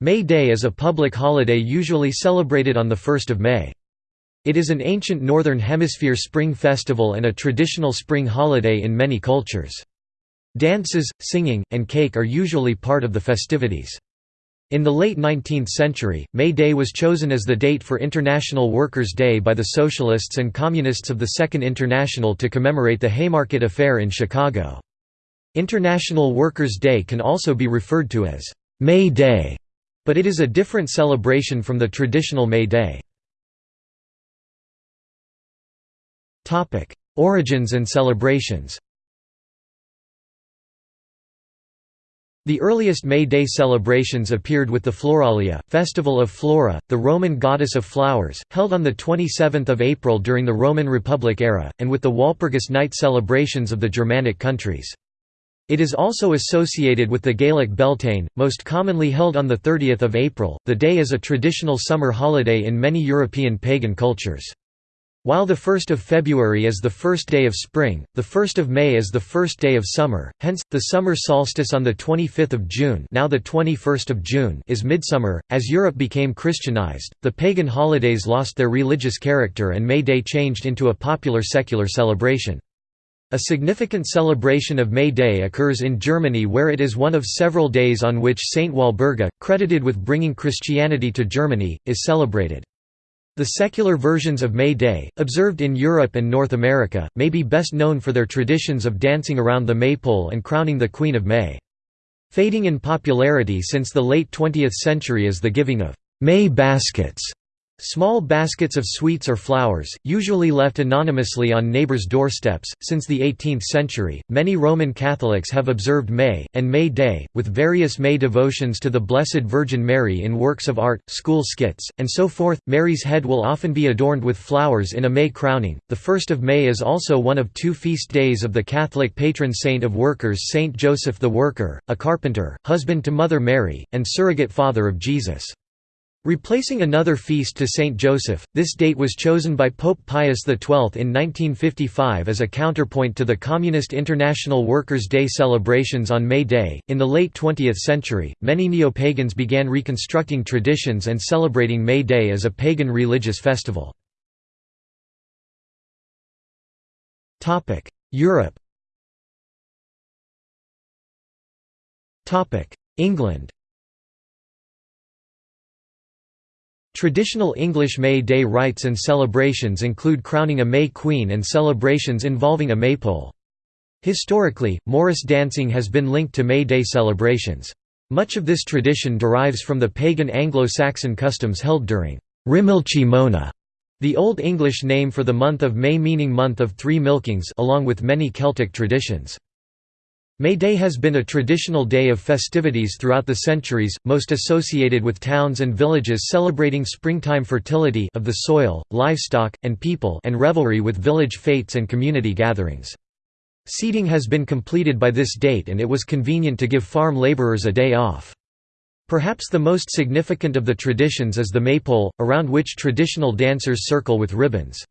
May Day is a public holiday usually celebrated on 1 May. It is an ancient Northern Hemisphere spring festival and a traditional spring holiday in many cultures. Dances, singing, and cake are usually part of the festivities. In the late 19th century, May Day was chosen as the date for International Workers' Day by the Socialists and Communists of the Second International to commemorate the Haymarket Affair in Chicago. International Workers' Day can also be referred to as May Day but it is a different celebration from the traditional May Day. Origins and celebrations The earliest May Day celebrations appeared with the Floralia, festival of Flora, the Roman goddess of flowers, held on 27 April during the Roman Republic era, and with the Walpurgis night celebrations of the Germanic countries. It is also associated with the Gaelic Beltane, most commonly held on 30 April. The day is a traditional summer holiday in many European pagan cultures. While the 1st of February is the first day of spring, the 1st of May is the first day of summer, hence, the summer solstice on 25 June, now the 21st of June is midsummer. As Europe became Christianized, the pagan holidays lost their religious character and May Day changed into a popular secular celebration. A significant celebration of May Day occurs in Germany where it is one of several days on which Saint Walburga, credited with bringing Christianity to Germany, is celebrated. The secular versions of May Day, observed in Europe and North America, may be best known for their traditions of dancing around the maypole and crowning the Queen of May. Fading in popularity since the late 20th century is the giving of May baskets Small baskets of sweets or flowers, usually left anonymously on neighbors' doorsteps. Since the 18th century, many Roman Catholics have observed May, and May Day, with various May devotions to the Blessed Virgin Mary in works of art, school skits, and so forth. Mary's head will often be adorned with flowers in a May crowning. The 1st of May is also one of two feast days of the Catholic patron saint of workers, Saint Joseph the Worker, a carpenter, husband to Mother Mary, and surrogate father of Jesus. Replacing another feast to Saint Joseph, this date was chosen by Pope Pius XII in 1955 as a counterpoint to the Communist International Workers' Day celebrations on May Day. In the late 20th century, many neo-pagans began reconstructing traditions and celebrating May Day as a pagan religious festival. Europe England Traditional English May Day rites and celebrations include crowning a May Queen and celebrations involving a maypole. Historically, Morris dancing has been linked to May Day celebrations. Much of this tradition derives from the pagan Anglo-Saxon customs held during Rimilchi Mona, the Old English name for the month of May meaning month of three milkings along with many Celtic traditions. May Day has been a traditional day of festivities throughout the centuries, most associated with towns and villages celebrating springtime fertility of the soil, livestock, and people and revelry with village fetes and community gatherings. Seeding has been completed by this date and it was convenient to give farm laborers a day off. Perhaps the most significant of the traditions is the maypole, around which traditional dancers circle with ribbons.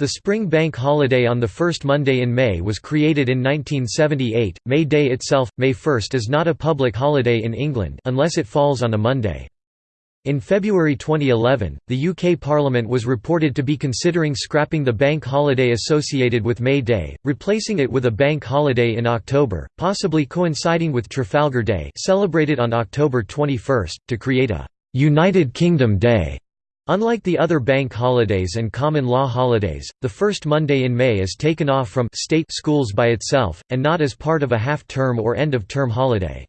The spring bank holiday on the first Monday in May was created in 1978. May Day itself, May 1, is not a public holiday in England unless it falls on a Monday. In February 2011, the UK Parliament was reported to be considering scrapping the bank holiday associated with May Day, replacing it with a bank holiday in October, possibly coinciding with Trafalgar Day celebrated on October 21, to create a «United Kingdom Day». Unlike the other bank holidays and common law holidays, the first Monday in May is taken off from state schools by itself, and not as part of a half-term or end-of-term holiday.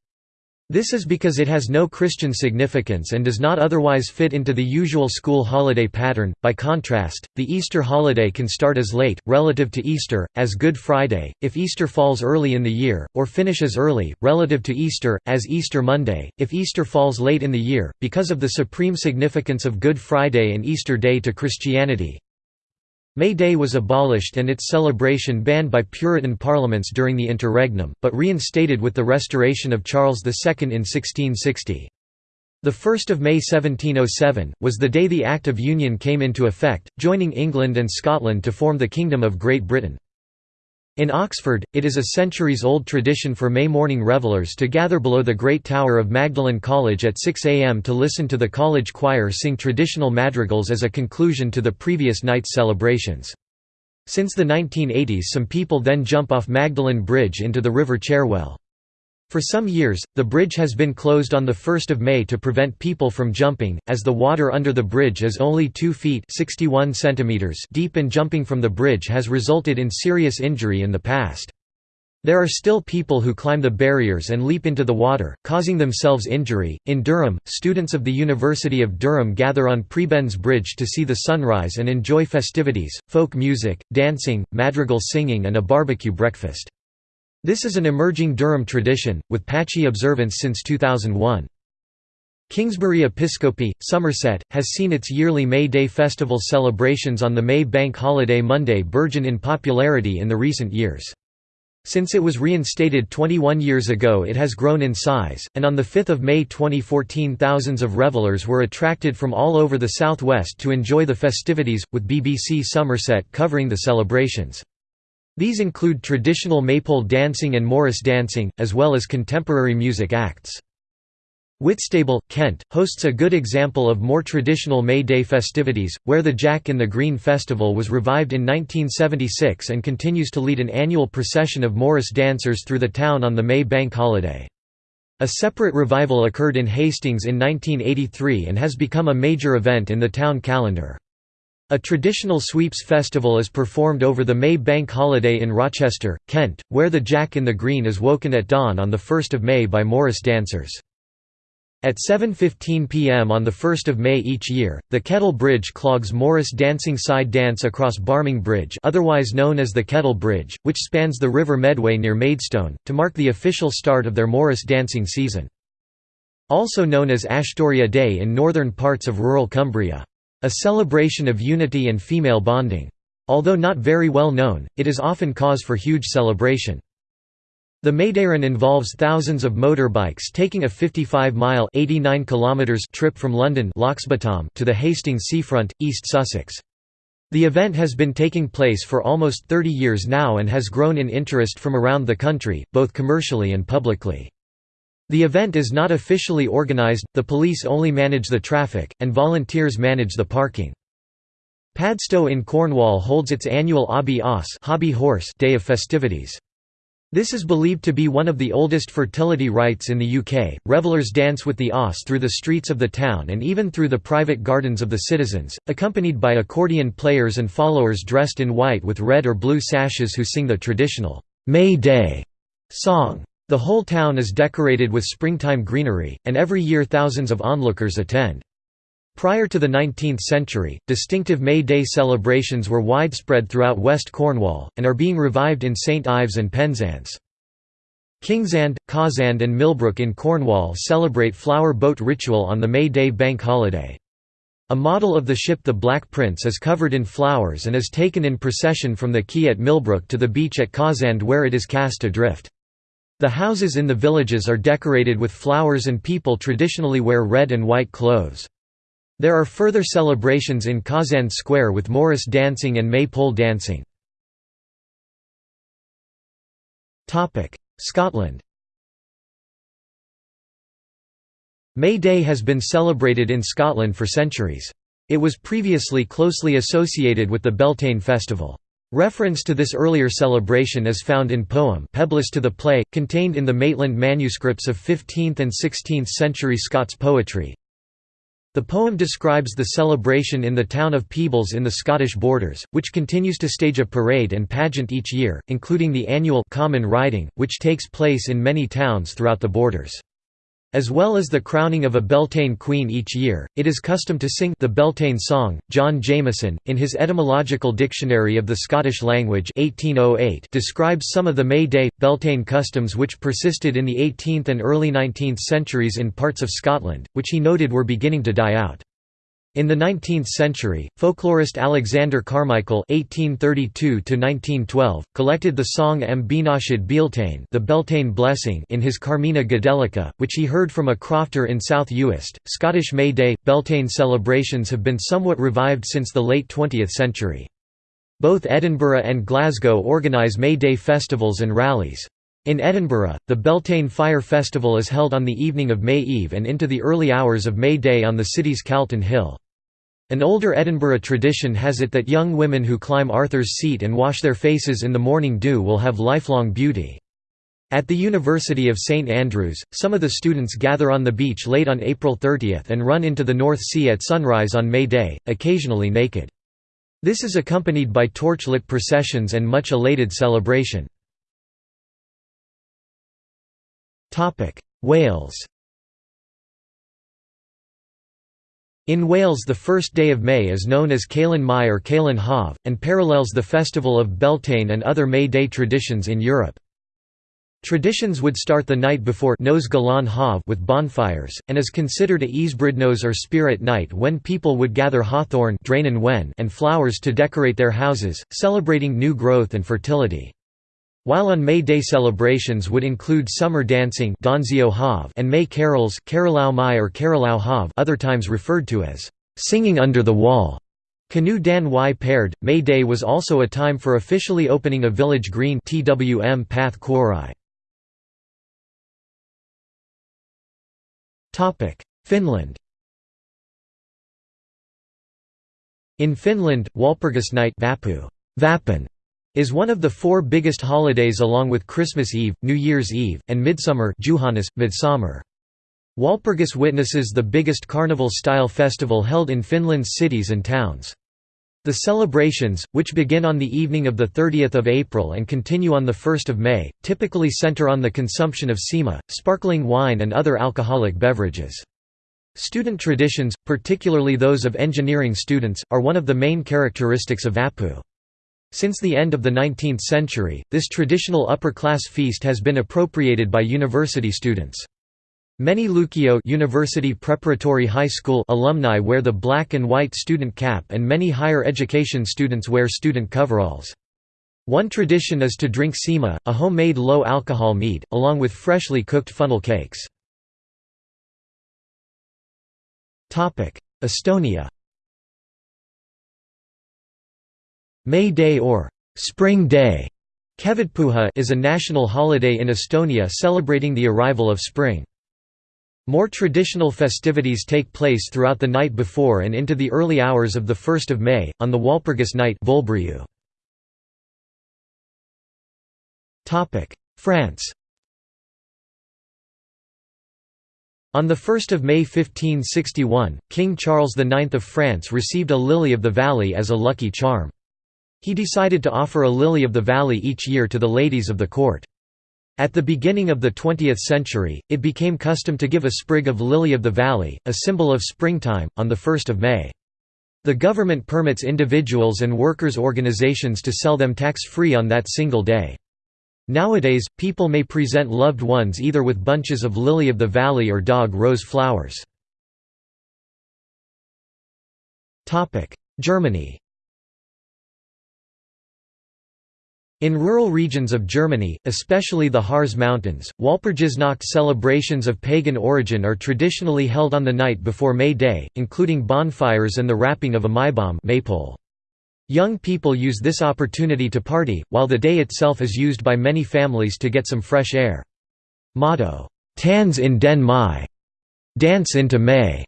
This is because it has no Christian significance and does not otherwise fit into the usual school holiday pattern. By contrast, the Easter holiday can start as late, relative to Easter, as Good Friday, if Easter falls early in the year, or finish as early, relative to Easter, as Easter Monday, if Easter falls late in the year, because of the supreme significance of Good Friday and Easter Day to Christianity. May Day was abolished and its celebration banned by Puritan parliaments during the interregnum, but reinstated with the restoration of Charles II in 1660. The 1st of May 1707, was the day the Act of Union came into effect, joining England and Scotland to form the Kingdom of Great Britain. In Oxford, it is a centuries-old tradition for May morning revellers to gather below the Great Tower of Magdalen College at 6 am to listen to the college choir sing traditional madrigals as a conclusion to the previous night's celebrations. Since the 1980s some people then jump off Magdalen Bridge into the River Cherwell. For some years, the bridge has been closed on 1 May to prevent people from jumping, as the water under the bridge is only 2 feet 61 centimeters deep and jumping from the bridge has resulted in serious injury in the past. There are still people who climb the barriers and leap into the water, causing themselves injury. In Durham, students of the University of Durham gather on Prebends Bridge to see the sunrise and enjoy festivities, folk music, dancing, madrigal singing, and a barbecue breakfast. This is an emerging Durham tradition, with patchy observance since 2001. Kingsbury Episcopi, Somerset, has seen its yearly May Day festival celebrations on the May Bank holiday Monday burgeon in popularity in the recent years. Since it was reinstated 21 years ago it has grown in size, and on 5 May 2014 thousands of revellers were attracted from all over the southwest to enjoy the festivities, with BBC Somerset covering the celebrations. These include traditional maypole dancing and Morris dancing, as well as contemporary music acts. Whitstable, Kent, hosts a good example of more traditional May Day festivities, where the Jack in the Green Festival was revived in 1976 and continues to lead an annual procession of Morris dancers through the town on the May Bank holiday. A separate revival occurred in Hastings in 1983 and has become a major event in the town calendar. A traditional sweeps festival is performed over the May Bank holiday in Rochester, Kent, where the Jack in the Green is woken at dawn on 1 May by Morris dancers. At 7.15 pm on 1 May each year, the Kettle Bridge clogs Morris dancing side dance across Barming Bridge otherwise known as the Kettle Bridge, which spans the River Medway near Maidstone, to mark the official start of their Morris dancing season. Also known as Ashtoria Day in northern parts of rural Cumbria. A celebration of unity and female bonding. Although not very well known, it is often cause for huge celebration. The Mayday Run involves thousands of motorbikes taking a 55-mile trip from London to the Hastings seafront, East Sussex. The event has been taking place for almost 30 years now and has grown in interest from around the country, both commercially and publicly. The event is not officially organised, the police only manage the traffic, and volunteers manage the parking. Padstow in Cornwall holds its annual Obby Oss hobby horse day of festivities. This is believed to be one of the oldest fertility rites in the UK. Revellers dance with the os through the streets of the town and even through the private gardens of the citizens, accompanied by accordion players and followers dressed in white with red or blue sashes who sing the traditional May Day song. The whole town is decorated with springtime greenery, and every year thousands of onlookers attend. Prior to the 19th century, distinctive May Day celebrations were widespread throughout West Cornwall, and are being revived in St Ives and Penzance. Kingsand, Cawsand and Millbrook in Cornwall celebrate flower boat ritual on the May Day bank holiday. A model of the ship the Black Prince is covered in flowers and is taken in procession from the quay at Millbrook to the beach at Cawsand where it is cast adrift. The houses in the villages are decorated with flowers and people traditionally wear red and white clothes. There are further celebrations in Cawsand Square with Morris dancing and maypole dancing. Scotland May Day has been celebrated in Scotland for centuries. It was previously closely associated with the Beltane festival. Reference to this earlier celebration is found in poem Peblis to the Play, contained in the Maitland manuscripts of 15th and 16th century Scots poetry. The poem describes the celebration in the town of Peebles in the Scottish borders, which continues to stage a parade and pageant each year, including the annual common riding, which takes place in many towns throughout the borders. As well as the crowning of a Beltane queen each year, it is custom to sing the Beltane song. John Jamieson, in his Etymological Dictionary of the Scottish Language 1808, describes some of the May Day, Beltane customs which persisted in the 18th and early 19th centuries in parts of Scotland, which he noted were beginning to die out. In the 19th century, folklorist Alexander Carmichael (1832–1912) collected the song M. Benashid Bealtaine, the Beltane Blessing, in his Carmina Gadelica, which he heard from a crofter in South Uist. Scottish May Day Beltane celebrations have been somewhat revived since the late 20th century. Both Edinburgh and Glasgow organise May Day festivals and rallies. In Edinburgh, the Beltane Fire Festival is held on the evening of May Eve and into the early hours of May Day on the city's Calton Hill. An older Edinburgh tradition has it that young women who climb Arthur's Seat and wash their faces in the morning dew will have lifelong beauty. At the University of St Andrews, some of the students gather on the beach late on April 30 and run into the North Sea at sunrise on May Day, occasionally naked. This is accompanied by torchlit processions and much elated celebration. Wales In Wales the first day of May is known as Calan Mai or Calan Haf, and parallels the festival of Beltane and other May Day traditions in Europe. Traditions would start the night before Nos Galan Hav with bonfires, and is considered a Ysbrydnos or spirit night when people would gather hawthorn and flowers to decorate their houses, celebrating new growth and fertility. While on May Day celebrations would include summer dancing and May carols Mai or Hav other times referred to as «singing under the wall». Canoe Dan Y paired, May Day was also a time for officially opening a village green TWM Path Quarai. Finland In Finland, Walpurgisnight Vappu Vapun, is one of the four biggest holidays along with Christmas Eve, New Year's Eve, and Midsummer Juhannus, Midsummer. Walpurgis witnesses the biggest carnival-style festival held in Finland's cities and towns. The celebrations, which begin on the evening of 30 April and continue on 1 May, typically center on the consumption of sima, sparkling wine and other alcoholic beverages. Student traditions, particularly those of engineering students, are one of the main characteristics of Vappu. Since the end of the 19th century, this traditional upper-class feast has been appropriated by university students. Many Lukio University Preparatory High School alumni wear the black and white student cap and many higher education students wear student coveralls. One tradition is to drink sima, a homemade low-alcohol mead, along with freshly cooked funnel cakes. Estonia May Day or Spring Day is a national holiday in Estonia celebrating the arrival of spring. More traditional festivities take place throughout the night before and into the early hours of 1 May, on the Walpurgis night France On 1 May 1561, King Charles IX of France received a lily of the valley as a lucky charm. He decided to offer a lily of the valley each year to the ladies of the court. At the beginning of the 20th century, it became custom to give a sprig of lily of the valley, a symbol of springtime, on 1 May. The government permits individuals and workers' organizations to sell them tax-free on that single day. Nowadays, people may present loved ones either with bunches of lily of the valley or dog rose flowers. Germany In rural regions of Germany, especially the Harz Mountains, Walpurgisnacht celebrations of pagan origin are traditionally held on the night before May Day, including bonfires and the wrapping of a Maibaum maypole. Young people use this opportunity to party, while the day itself is used by many families to get some fresh air. Motto, "'Tanz in den Mai' Dance into May'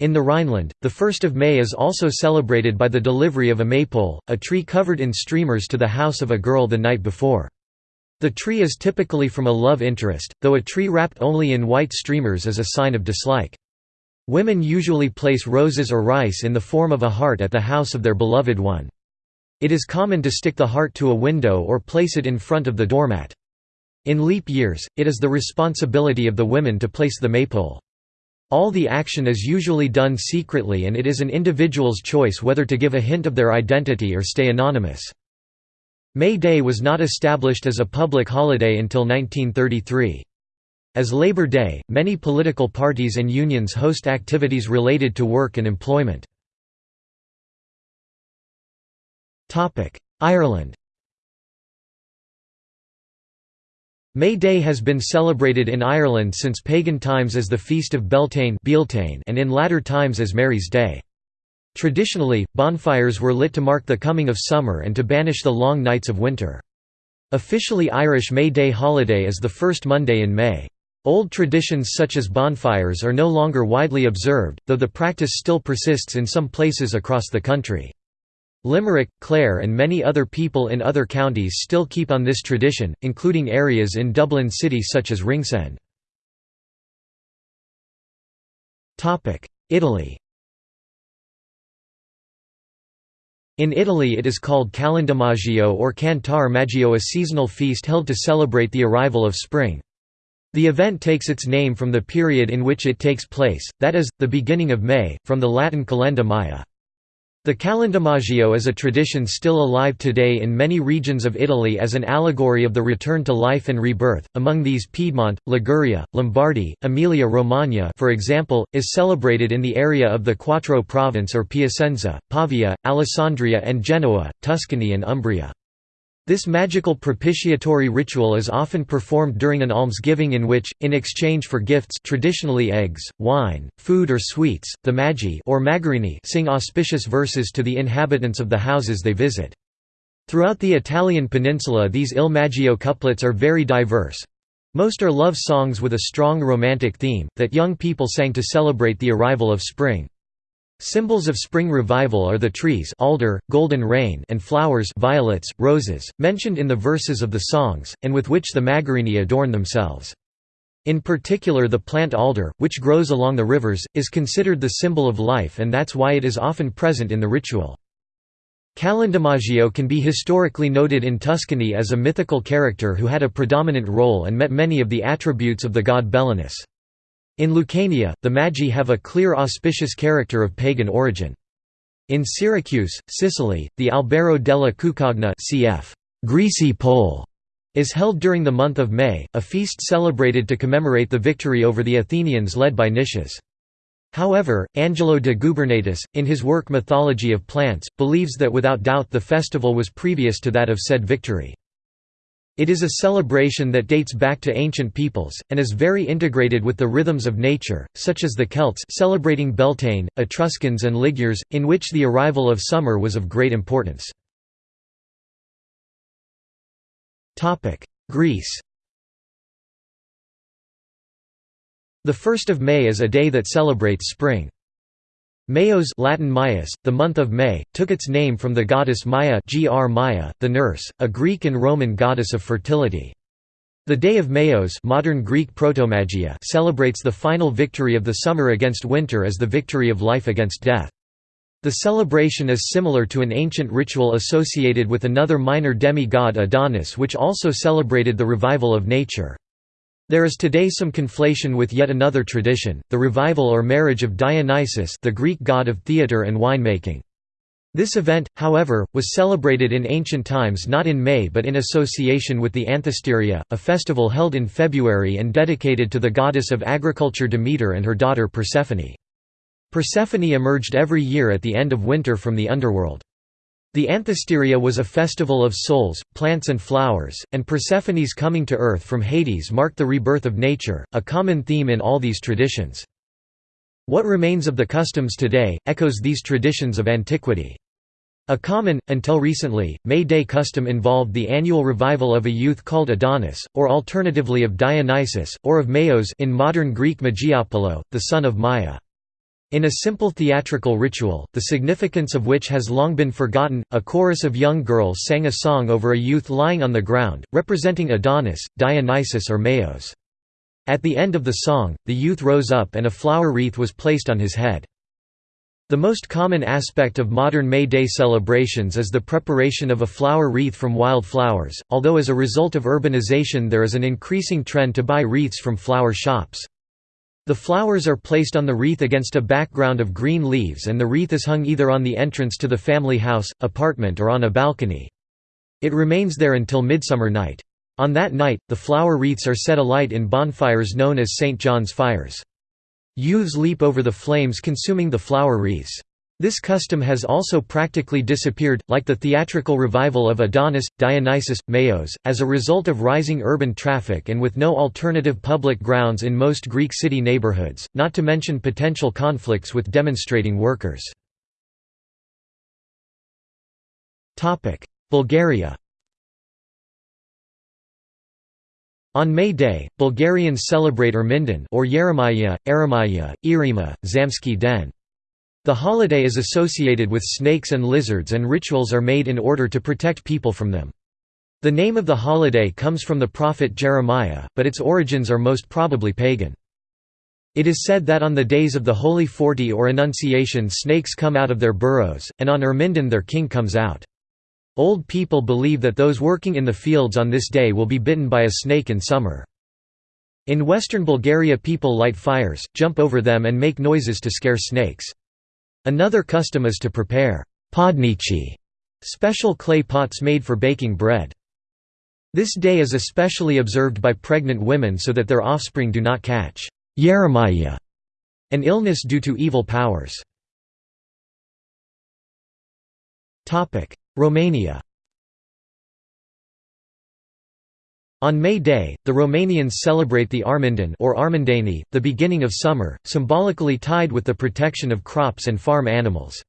In the Rhineland, the 1st of May is also celebrated by the delivery of a maypole, a tree covered in streamers to the house of a girl the night before. The tree is typically from a love interest, though a tree wrapped only in white streamers is a sign of dislike. Women usually place roses or rice in the form of a heart at the house of their beloved one. It is common to stick the heart to a window or place it in front of the doormat. In leap years, it is the responsibility of the women to place the maypole. All the action is usually done secretly and it is an individual's choice whether to give a hint of their identity or stay anonymous. May Day was not established as a public holiday until 1933. As Labor Day, many political parties and unions host activities related to work and employment. Ireland May Day has been celebrated in Ireland since pagan times as the Feast of Beltane and in latter times as Mary's Day. Traditionally, bonfires were lit to mark the coming of summer and to banish the long nights of winter. Officially Irish May Day holiday is the first Monday in May. Old traditions such as bonfires are no longer widely observed, though the practice still persists in some places across the country. Limerick, Clare and many other people in other counties still keep on this tradition, including areas in Dublin city such as Ringsend. Italy In Italy it is called Calendomaggio or Cantar Maggio a seasonal feast held to celebrate the arrival of spring. The event takes its name from the period in which it takes place, that is, the beginning of May, from the Latin calenda Maya. The Calendomaggio is a tradition still alive today in many regions of Italy as an allegory of the return to life and rebirth, among these Piedmont, Liguria, Lombardy, Emilia-Romagna for example, is celebrated in the area of the Quattro province or Piacenza, Pavia, Alessandria and Genoa, Tuscany and Umbria. This magical propitiatory ritual is often performed during an almsgiving in which, in exchange for gifts traditionally eggs, wine, food or sweets, the Magi or Magarini sing auspicious verses to the inhabitants of the houses they visit. Throughout the Italian peninsula these Il Maggio couplets are very diverse. Most are love songs with a strong romantic theme, that young people sang to celebrate the arrival of spring. Symbols of spring revival are the trees alder, golden rain and flowers violets, roses, mentioned in the verses of the songs, and with which the Magarini adorn themselves. In particular the plant alder, which grows along the rivers, is considered the symbol of life and that's why it is often present in the ritual. Calendomaggio can be historically noted in Tuscany as a mythical character who had a predominant role and met many of the attributes of the god Belinus. In Lucania, the Magi have a clear auspicious character of pagan origin. In Syracuse, Sicily, the Albero della Cuccagna cf. Greasy Pole is held during the month of May, a feast celebrated to commemorate the victory over the Athenians led by Nicias. However, Angelo de Gubernatis, in his work Mythology of Plants, believes that without doubt the festival was previous to that of said victory. It is a celebration that dates back to ancient peoples, and is very integrated with the rhythms of nature, such as the Celts celebrating Beltane, Etruscans and Ligures, in which the arrival of summer was of great importance. Greece The 1st of May is a day that celebrates spring. Mayos Latin Maius, the month of May, took its name from the goddess Maya Gr Maya, the nurse, a Greek and Roman goddess of fertility. The Day of Mayos modern Greek Protomagia celebrates the final victory of the summer against winter as the victory of life against death. The celebration is similar to an ancient ritual associated with another minor demi-god Adonis which also celebrated the revival of nature. There is today some conflation with yet another tradition, the revival or marriage of Dionysus the Greek god of theatre and winemaking. This event, however, was celebrated in ancient times not in May but in association with the Anthesteria, a festival held in February and dedicated to the goddess of agriculture Demeter and her daughter Persephone. Persephone emerged every year at the end of winter from the underworld. The Anthesteria was a festival of souls, plants and flowers, and Persephone's coming to earth from Hades marked the rebirth of nature, a common theme in all these traditions. What remains of the customs today, echoes these traditions of antiquity. A common, until recently, May Day custom involved the annual revival of a youth called Adonis, or alternatively of Dionysus, or of Maios in modern Greek Magiopolo, the son of Maia. In a simple theatrical ritual, the significance of which has long been forgotten, a chorus of young girls sang a song over a youth lying on the ground, representing Adonis, Dionysus or Maos. At the end of the song, the youth rose up and a flower wreath was placed on his head. The most common aspect of modern May Day celebrations is the preparation of a flower wreath from wild flowers, although as a result of urbanization there is an increasing trend to buy wreaths from flower shops. The flowers are placed on the wreath against a background of green leaves and the wreath is hung either on the entrance to the family house, apartment or on a balcony. It remains there until midsummer night. On that night, the flower wreaths are set alight in bonfires known as St. John's fires. Youths leap over the flames consuming the flower wreaths. This custom has also practically disappeared, like the theatrical revival of Adonis, Dionysus, Maios, as a result of rising urban traffic and with no alternative public grounds in most Greek city neighborhoods, not to mention potential conflicts with demonstrating workers. Bulgaria On May Day, Bulgarians celebrate Ermindon or Yeremaya, Eremaya, Irima, Zamsky Den. The holiday is associated with snakes and lizards and rituals are made in order to protect people from them. The name of the holiday comes from the prophet Jeremiah, but its origins are most probably pagan. It is said that on the days of the Holy Forty or Annunciation snakes come out of their burrows, and on Ermindon their king comes out. Old people believe that those working in the fields on this day will be bitten by a snake in summer. In western Bulgaria people light fires, jump over them and make noises to scare snakes. Another custom is to prepare podnichi, special clay pots made for baking bread. This day is especially observed by pregnant women so that their offspring do not catch Yeremaya, an illness due to evil powers. Romania On May Day, the Romanians celebrate the Armindeni or Armindani, the beginning of summer, symbolically tied with the protection of crops and farm animals.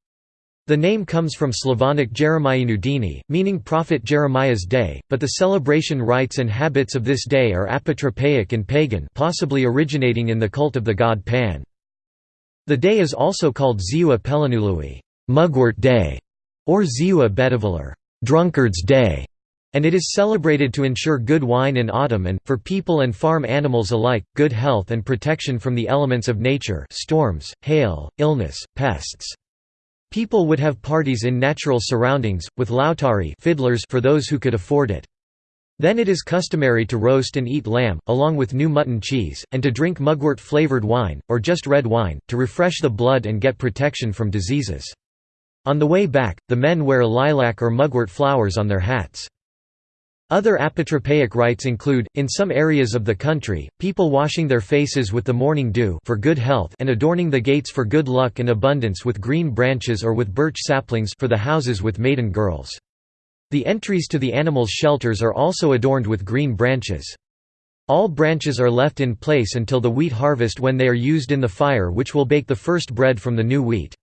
The name comes from Slavonic Jeremianu Dini, meaning Prophet Jeremiah's day, but the celebration rites and habits of this day are apotropaic and pagan possibly originating in the cult of the god Pan. The day is also called Ziua Pelinului Mugwort Day", or Ziua Bedavalar Drunkard's Day", and it is celebrated to ensure good wine in autumn and, for people and farm animals alike, good health and protection from the elements of nature storms, hail, illness, pests. People would have parties in natural surroundings, with lautari fiddlers for those who could afford it. Then it is customary to roast and eat lamb, along with new mutton cheese, and to drink mugwort-flavored wine, or just red wine, to refresh the blood and get protection from diseases. On the way back, the men wear lilac or mugwort flowers on their hats. Other apotropaic rites include, in some areas of the country, people washing their faces with the morning dew for good health and adorning the gates for good luck and abundance with green branches or with birch saplings for the houses with maiden girls. The entries to the animals' shelters are also adorned with green branches. All branches are left in place until the wheat harvest when they are used in the fire which will bake the first bread from the new wheat.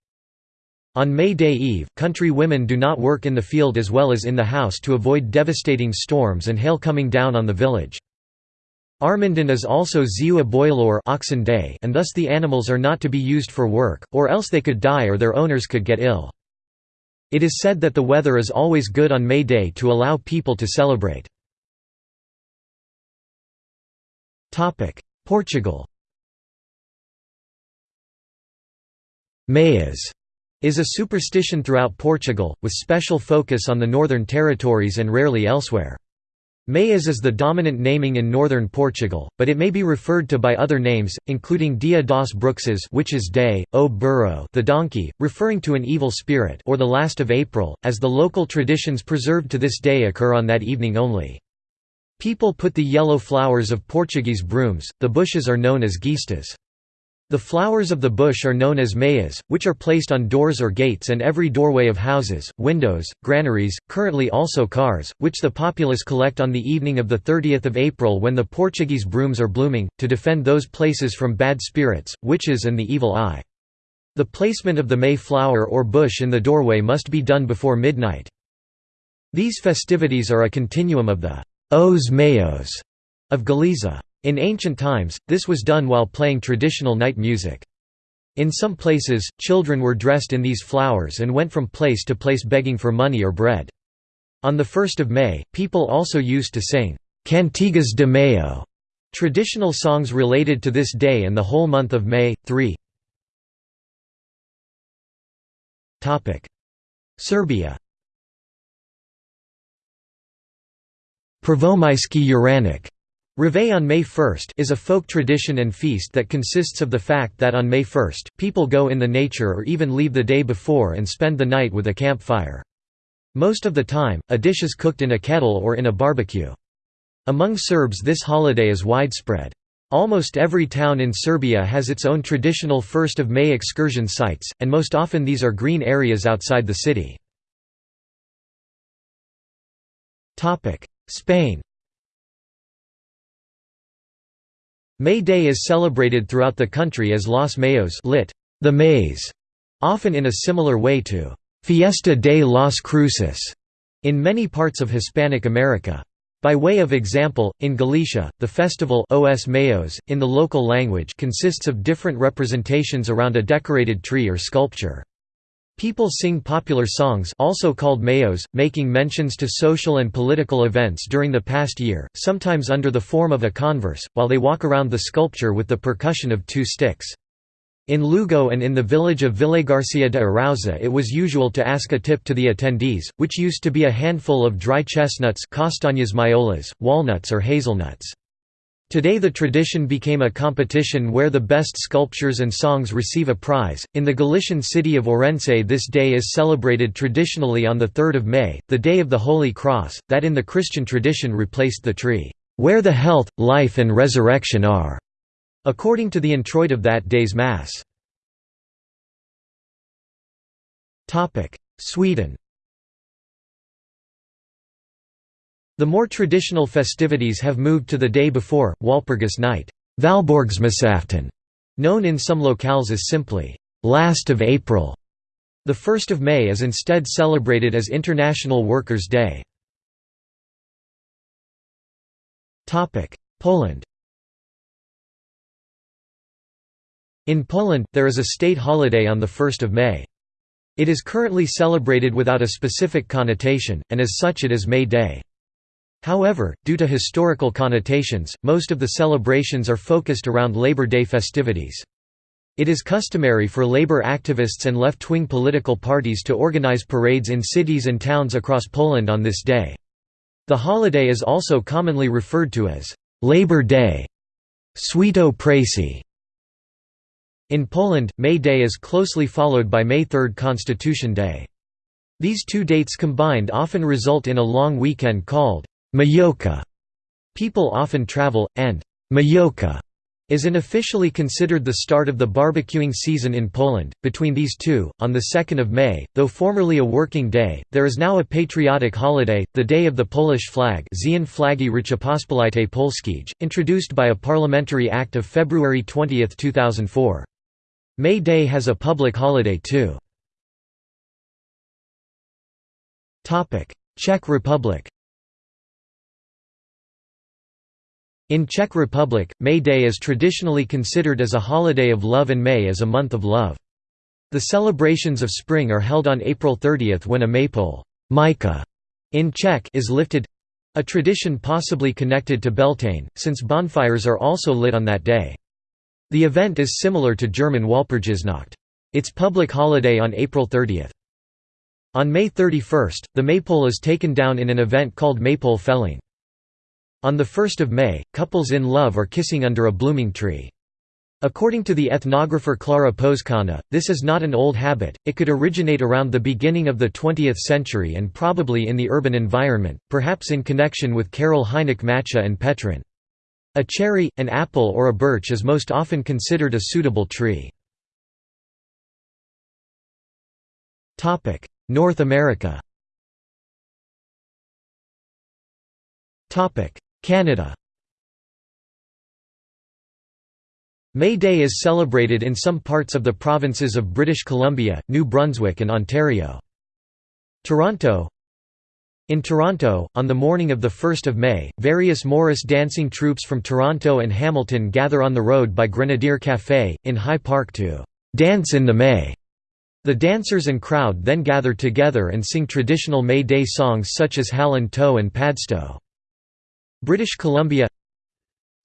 On May Day Eve, country women do not work in the field as well as in the house to avoid devastating storms and hail coming down on the village. Armindon is also Ziua Boilor oxen day and thus the animals are not to be used for work, or else they could die or their owners could get ill. It is said that the weather is always good on May Day to allow people to celebrate. Portugal Meias is a superstition throughout Portugal, with special focus on the northern territories and rarely elsewhere. Mayas is the dominant naming in northern Portugal, but it may be referred to by other names, including Dia das Bruxas Witches' Day, O Burro the donkey, referring to an evil spirit or the last of April, as the local traditions preserved to this day occur on that evening only. People put the yellow flowers of Portuguese brooms, the bushes are known as guistas. The flowers of the bush are known as meias, which are placed on doors or gates and every doorway of houses, windows, granaries, currently also cars, which the populace collect on the evening of 30 April when the Portuguese brooms are blooming, to defend those places from bad spirits, witches and the evil eye. The placement of the May flower or bush in the doorway must be done before midnight. These festivities are a continuum of the Os Maios of Galiza. In ancient times, this was done while playing traditional night music. In some places, children were dressed in these flowers and went from place to place begging for money or bread. On the 1st of May, people also used to sing, Cantigas de Mayo, traditional songs related to this day and the whole month of May. 3 Serbia Prvomajski Uranak Reveille on May 1 is a folk tradition and feast that consists of the fact that on May 1, people go in the nature or even leave the day before and spend the night with a campfire. Most of the time, a dish is cooked in a kettle or in a barbecue. Among Serbs this holiday is widespread. Almost every town in Serbia has its own traditional 1st of May excursion sites, and most often these are green areas outside the city. Spain May Day is celebrated throughout the country as Los Mayos lit, the Mays, often in a similar way to Fiesta de las Cruces, in many parts of Hispanic America. By way of example, in Galicia, the festival Os Mayos, in the local language consists of different representations around a decorated tree or sculpture. People sing popular songs also called mayos, making mentions to social and political events during the past year, sometimes under the form of a converse, while they walk around the sculpture with the percussion of two sticks. In Lugo and in the village of Villagarcia de Arauza it was usual to ask a tip to the attendees, which used to be a handful of dry chestnuts castañas mayolas, walnuts or hazelnuts. Today the tradition became a competition where the best sculptures and songs receive a prize. In the Galician city of Orense this day is celebrated traditionally on the 3rd of May, the day of the Holy Cross, that in the Christian tradition replaced the tree, "...where the health, life and resurrection are." according to the introit of that day's Mass. Sweden The more traditional festivities have moved to the day before, Walpurgis Night Valborgsmässoafton, known in some locales as simply, "'Last of April'". The 1st of May is instead celebrated as International Workers' Day. Poland In Poland, there is a state holiday on 1 May. It is currently celebrated without a specific connotation, and as such it is May Day. However, due to historical connotations, most of the celebrations are focused around Labor Day festivities. It is customary for labor activists and left-wing political parties to organize parades in cities and towns across Poland on this day. The holiday is also commonly referred to as Labor Day, Święto Pracy, in Poland, May Day is closely followed by May 3 Constitution Day. These two dates combined often result in a long weekend called Majówka. People often travel, and Majówka is unofficially considered the start of the barbecuing season in Poland. Between these two, on the 2nd of May, though formerly a working day, there is now a patriotic holiday, the Day of the Polish Flag Flagi Rzeczypospolitej introduced by a parliamentary act of February 20, 2004. May Day has a public holiday too. Czech Republic In Czech Republic, May Day is traditionally considered as a holiday of love and May as a month of love. The celebrations of spring are held on April 30 when a maypole in Czech is lifted—a tradition possibly connected to Beltane, since bonfires are also lit on that day. The event is similar to German Walpurgisnacht. Its public holiday on April 30. On May 31, the maypole is taken down in an event called maypole felling. On 1 May, couples in love are kissing under a blooming tree. According to the ethnographer Clara Pozkana, this is not an old habit, it could originate around the beginning of the 20th century and probably in the urban environment, perhaps in connection with Karel Hynek Mácha and Petrin. A cherry, an apple or a birch is most often considered a suitable tree. North America Canada May Day is celebrated in some parts of the provinces of British Columbia, New Brunswick and Ontario. Toronto in Toronto, on the morning of 1 May, various Morris dancing troupes from Toronto and Hamilton gather on the road by Grenadier Café, in High Park to «dance in the May». The dancers and crowd then gather together and sing traditional May Day songs such as Hal-an-Tow and Padstow. British Columbia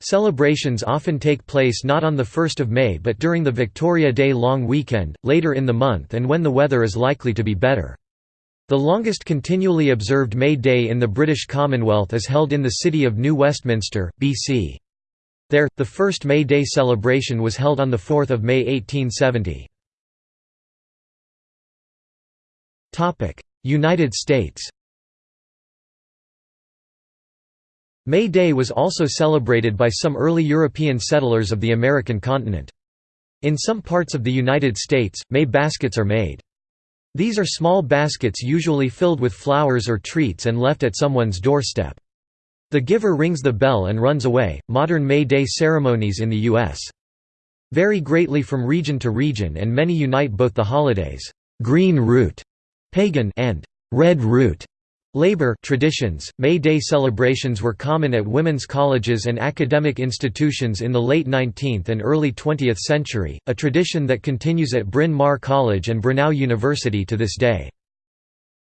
Celebrations often take place not on 1 May but during the Victoria Day long weekend, later in the month and when the weather is likely to be better. The longest continually observed May Day in the British Commonwealth is held in the city of New Westminster, BC. There, the first May Day celebration was held on 4 May 1870. United States May Day was also celebrated by some early European settlers of the American continent. In some parts of the United States, May baskets are made. These are small baskets usually filled with flowers or treats and left at someone's doorstep. The giver rings the bell and runs away. Modern May Day ceremonies in the U.S. vary greatly from region to region and many unite both the holidays, green root, pagan, and red root, Labor traditions, May Day celebrations were common at women's colleges and academic institutions in the late 19th and early 20th century, a tradition that continues at Bryn Mawr College and Brenau University to this day.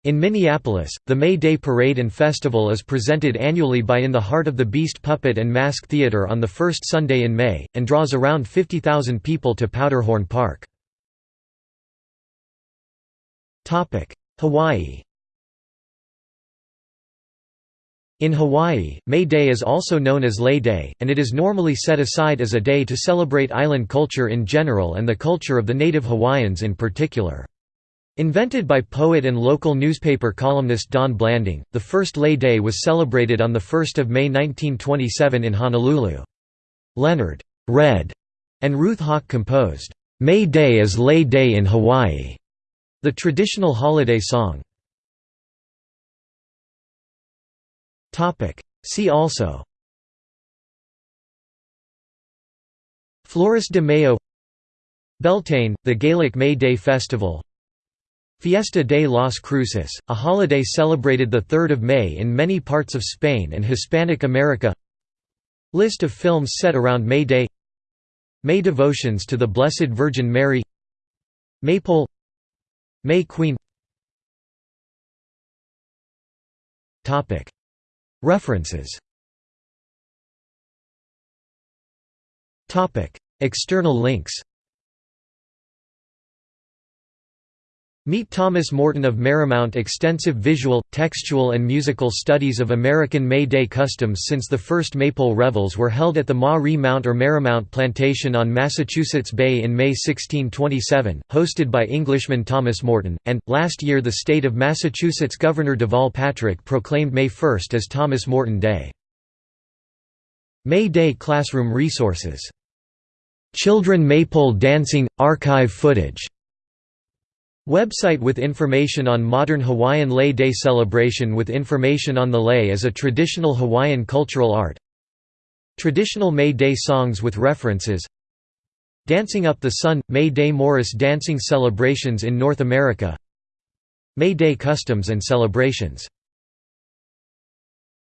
In Minneapolis, the May Day Parade and Festival is presented annually by In the Heart of the Beast Puppet and Mask Theater on the first Sunday in May, and draws around 50,000 people to Powderhorn Park. Hawaii In Hawaii, May Day is also known as Lei Day, and it is normally set aside as a day to celebrate island culture in general and the culture of the native Hawaiians in particular. Invented by poet and local newspaper columnist Don Blanding, the first Lei Day was celebrated on 1 May 1927 in Honolulu. Leonard Red and Ruth Hawk composed, "'May Day is Lei Day in Hawaii' the traditional holiday song. See also. Flores de Mayo. Beltane, the Gaelic May Day Festival. Fiesta de las Cruces, a holiday celebrated 3 May in many parts of Spain and Hispanic America. List of films set around May Day. May devotions to the Blessed Virgin Mary. Maypole. May Queen References. Topic. External links Meet Thomas Morton of Merrymount Extensive visual, textual and musical studies of American May Day customs since the first Maypole revels were held at the Ma-Ri Mount or Merrymount Plantation on Massachusetts Bay in May 1627, hosted by Englishman Thomas Morton, and, last year the state of Massachusetts Governor Deval Patrick proclaimed May 1 as Thomas Morton Day. May Day classroom resources. Children Maypole dancing – archive footage Website with information on modern Hawaiian Lei Day celebration with information on the lei as a traditional Hawaiian cultural art. Traditional May Day songs with references. Dancing Up the Sun – May Day Morris dancing celebrations in North America. May Day customs and celebrations